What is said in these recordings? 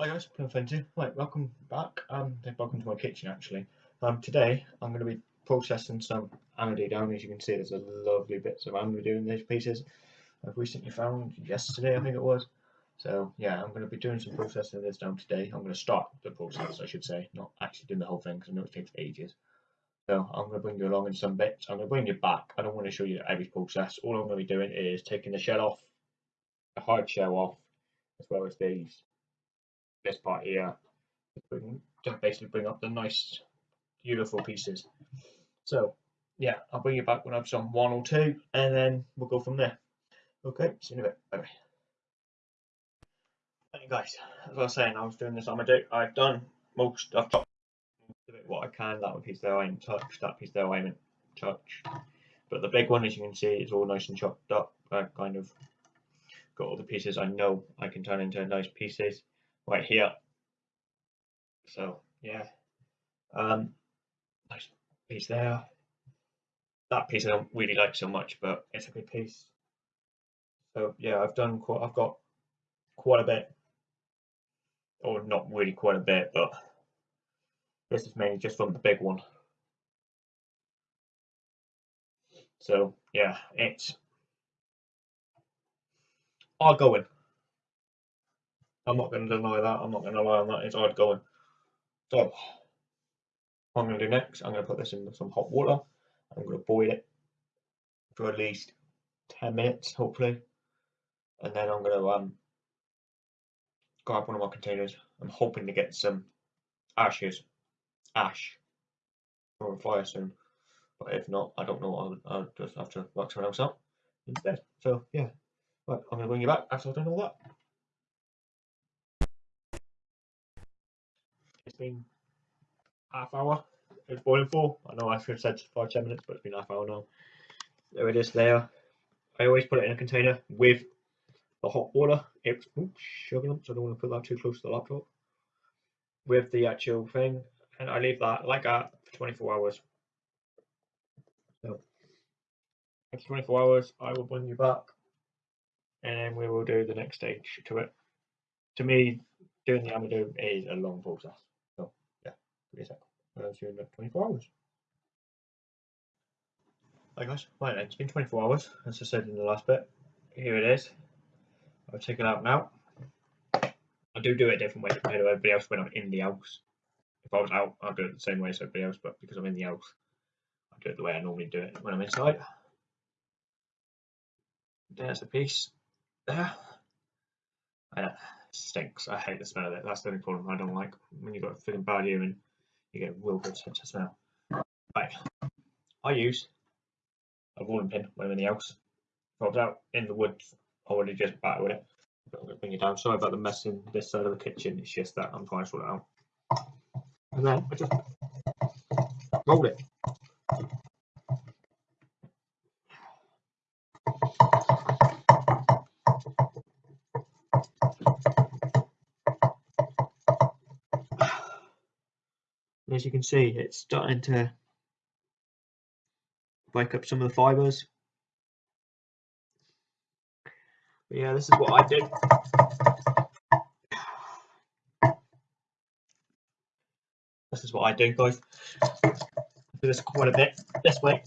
Hi guys, Plum Fenty. Right, welcome back. Um, welcome to my kitchen actually. Um, today I'm going to be processing some Amadou down. As you can see, there's a lovely bits of Amadou in these pieces. I've recently found yesterday, I think it was. So yeah, I'm going to be doing some processing of this down today. I'm going to start the process, I should say, not actually doing the whole thing because I know it takes ages. So I'm going to bring you along in some bits. I'm going to bring you back. I don't want to show you every process. All I'm going to be doing is taking the shell off, the hard shell off, as well as these this part here. Just basically bring up the nice beautiful pieces. So yeah i'll bring you back when i've done one or two and then we'll go from there. Okay see you in a bit. Bye bye guys as i was saying i was doing this on do i've done most i've chopped what i can that piece there i haven't touched that piece there i haven't touched. But the big one as you can see is all nice and chopped up. I kind of got all the pieces i know i can turn into nice pieces right here. So yeah, um, nice piece there. That piece I don't really like so much, but it's a good piece. So yeah, I've done quite. I've got quite a bit, or not really quite a bit, but this is mainly just from the big one. So yeah, it's all going. I'm not going to deny that. I'm not going to lie on that. It's hard going. So, I'm going to do next, I'm going to put this in some hot water. I'm going to boil it for at least 10 minutes, hopefully. And then I'm going to um, grab one of my containers. I'm hoping to get some ashes, ash, for a fire soon. But if not, I don't know. I'll, I'll just have to work something else out instead. So, yeah. Right, I'm going to bring you back after I've done all that. Been half hour. It's boiling for. I know I should have said five ten minutes, but it's been half hour now. There it is. There. I always put it in a container with the hot water. It's sugar so I don't want to put that too close to the laptop. With the actual thing, and I leave that like that for 24 hours. So after 24 hours, I will bring you back, and we will do the next stage to it. To me, doing the Amadou is a long process. Give me a sec. I'll see you in about 24 hours. Hi guys, right it's been 24 hours, as I said in the last bit. Here it is. I'll take it out now. I do do it a different way compared to everybody else when I'm in the house. If I was out, I'd do it the same way as everybody else, but because I'm in the house, I do it the way I normally do it when I'm inside. There's a piece there. And it stinks. I hate the smell of it. That's the only problem I don't like when you've got a feeling bad and you get real good sense of smell. Right, I use a rolling pin when I'm in the house. If I was out in the woods, I would have just battered with it. I'm going to bring it down. Sorry about the mess in this side of the kitchen. It's just that I'm trying to sort it out. And then I just roll it. As you can see, it's starting to break up some of the fibers. But yeah, this is what I did. This is what I do, guys. I do this quite a bit this way.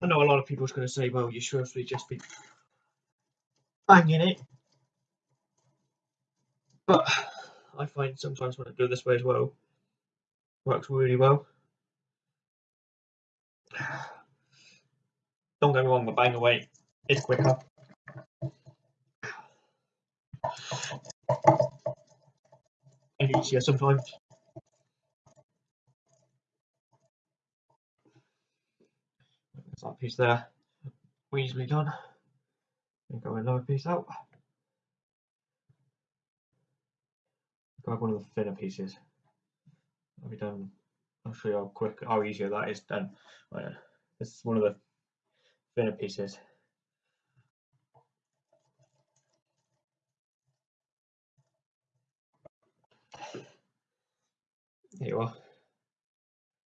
I know a lot of people are going to say, well, you should have just be banging it. But I find sometimes when I do it this way as well, works really well. Don't get me wrong, the bang away is quicker. And easier sometimes. That piece there, easily done. And go another piece out. Grab one of the thinner pieces. I'll be done. I'll show you how quick, how easier that is done. Right, this is one of the thinner pieces. There you are.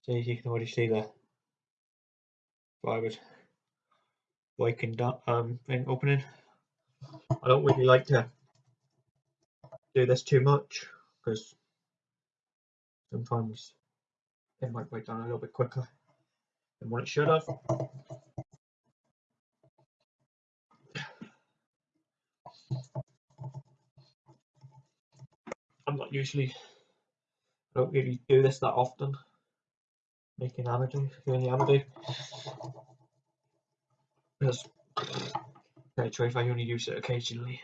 So you can already see the fibers breaking down um thing opening. I don't really like to do this too much because sometimes it might break down a little bit quicker than what it should have. I'm not usually, I don't really do this that often, making Amadou, doing the Amadou. Because, okay, truth, I only use it occasionally.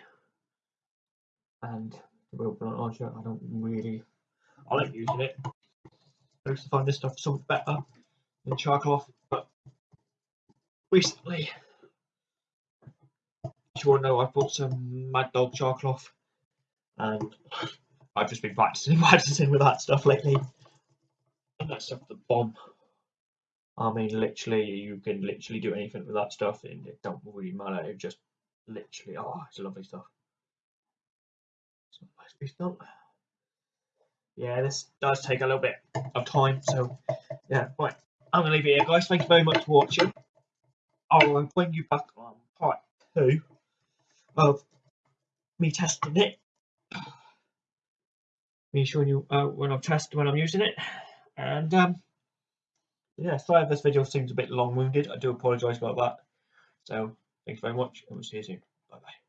And real blunt launcher, oh, I don't really, I like using it. I used to find this stuff somewhat better than charcoal but recently, as you all know, I bought some Mad Dog charcoal and I've just been practicing practicing with that stuff lately. And that stuff the bomb. I mean literally you can literally do anything with that stuff and it don't really matter. It just literally oh it's lovely stuff. So nice piece done. Yeah, this does take a little bit of time, so yeah, right. I'm gonna leave it here guys. Thank you very much for watching. I'll bring you back on part two of me testing it me showing you uh, when I've tested when I'm using it. And um, yeah, sorry if this video seems a bit long-winded. I do apologise about that. So thanks very much, and we'll see you soon. Bye bye.